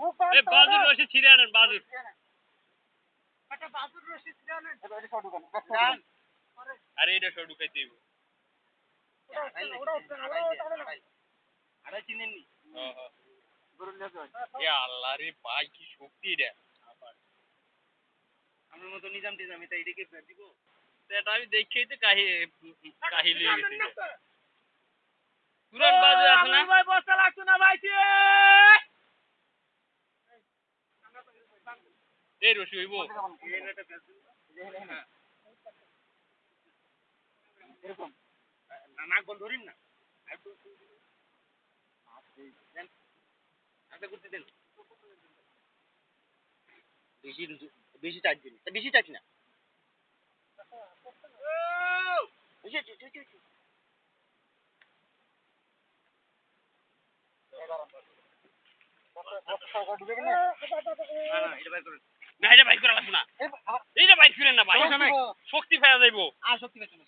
বাজুর রশি ছিড়ে আনেন বাজুর একটা বাজুর রশি জানেন আরে এটা সব ঢুকাইতে হইব। আরে চিনেন নি এ আল্লাহ রে ভাই কি শক্তি এটা আমার মতো নিজাম টিজাম এটা এটাকে দিব। এটা আমি দেখেই তো কাহি কাহি লিয়ে গেছি তুরান বাজু আছে না ভাই বস্তা লাগতো না ভাই এই রশি হইব। নাক বল ধরিন না। করতে দেন। বেশি বেশি চার্জ দিন বেশি চার্জ না বেশি চার্জ, চার্জ, চার্জ। না, না, এটা বের না এটা বাইক করা না। এইটা বাইক করেন না ভাই। শক্তি ফেলা যাইবো। আর শক্তি পেছনে